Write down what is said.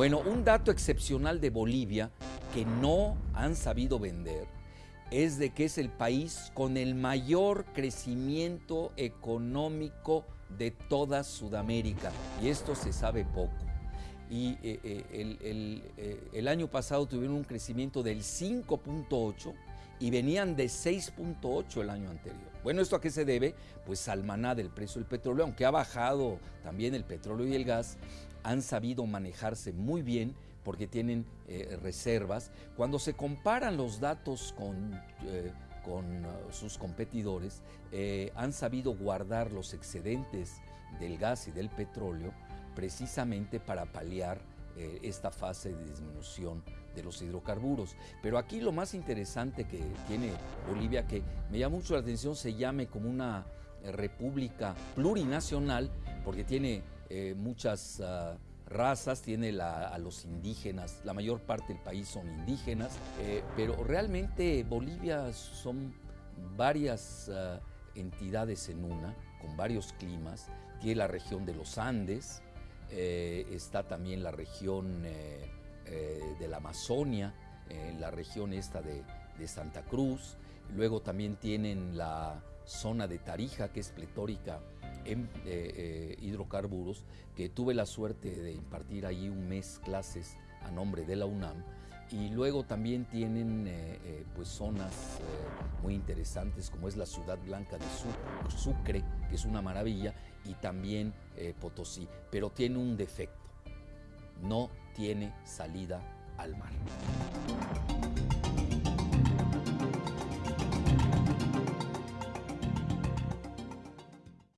Bueno, un dato excepcional de Bolivia que no han sabido vender es de que es el país con el mayor crecimiento económico de toda Sudamérica. Y esto se sabe poco. Y eh, eh, el, eh, el año pasado tuvieron un crecimiento del 5.8 y venían de 6.8 el año anterior. Bueno, ¿esto a qué se debe? Pues al maná del precio del petróleo, aunque ha bajado también el petróleo y el gas, han sabido manejarse muy bien porque tienen eh, reservas. Cuando se comparan los datos con, eh, con uh, sus competidores, eh, han sabido guardar los excedentes del gas y del petróleo precisamente para paliar esta fase de disminución de los hidrocarburos. Pero aquí lo más interesante que tiene Bolivia, que me llama mucho la atención, se llame como una república plurinacional, porque tiene muchas... Uh, razas, tiene a los indígenas, la mayor parte del país son indígenas, eh, pero realmente Bolivia son varias uh, entidades en una, con varios climas, tiene la región de los Andes, eh, está también la región eh, de la Amazonia, la región esta de, de Santa Cruz, luego también tienen la zona de Tarija, que es pletórica en eh, eh, hidrocarburos, que tuve la suerte de impartir allí un mes clases a nombre de la UNAM. Y luego también tienen eh, pues zonas muy interesantes como es la Ciudad Blanca de Sucre, que es una maravilla, y también Potosí, pero tiene un defecto, no tiene salida al mar.